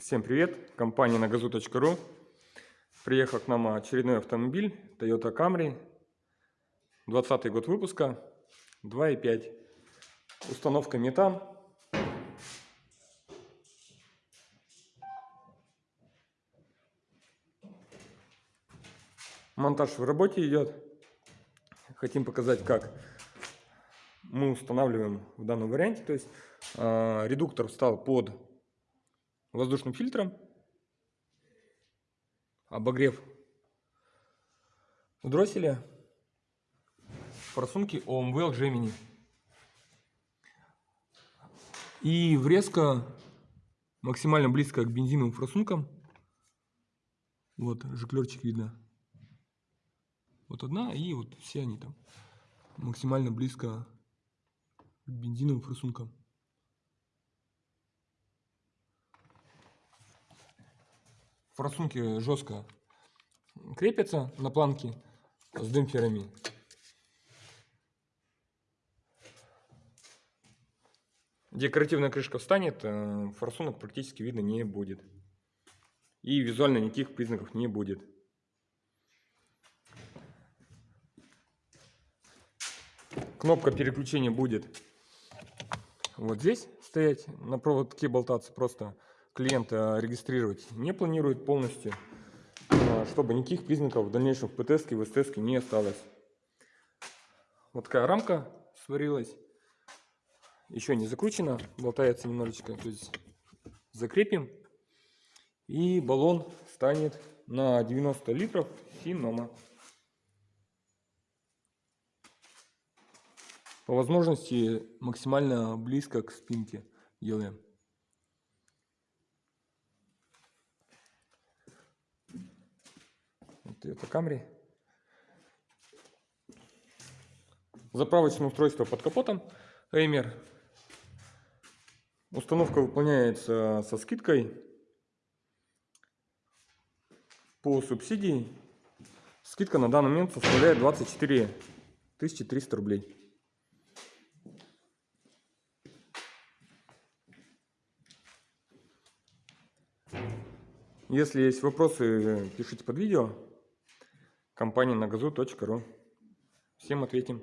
Всем привет! Компания nagazu.ru Приехал к нам очередной автомобиль Toyota Camry. 20 год выпуска. 2.5 Установка метан Монтаж в работе идет. Хотим показать как мы устанавливаем в данном варианте. То есть э, редуктор встал под воздушным фильтром, обогрев дросселя, форсунки OMVL Gemini. И врезка максимально близко к бензиновым форсункам. Вот, жиклерчик видно. Вот одна, и вот все они там максимально близко к бензиновым форсункам. Форсунки жестко крепятся на планке с демпферами. Декоративная крышка встанет, э, форсунок практически видно не будет. И визуально никаких признаков не будет. Кнопка переключения будет вот здесь стоять, на проводке болтаться просто клиента регистрировать не планирует полностью, а, чтобы никаких признаков в дальнейшем в ПТС и в СТС не осталось. Вот такая рамка сварилась, еще не закручена, болтается немножечко, то есть закрепим и баллон станет на 90 литров Финома. По возможности максимально близко к спинке делаем. Toyota Camry. Заправочное устройство под капотом Эймер. Установка выполняется со скидкой по субсидии. Скидка на данный момент составляет 24 300 рублей. Если есть вопросы, пишите под видео компания nagazu.ru. Всем ответим.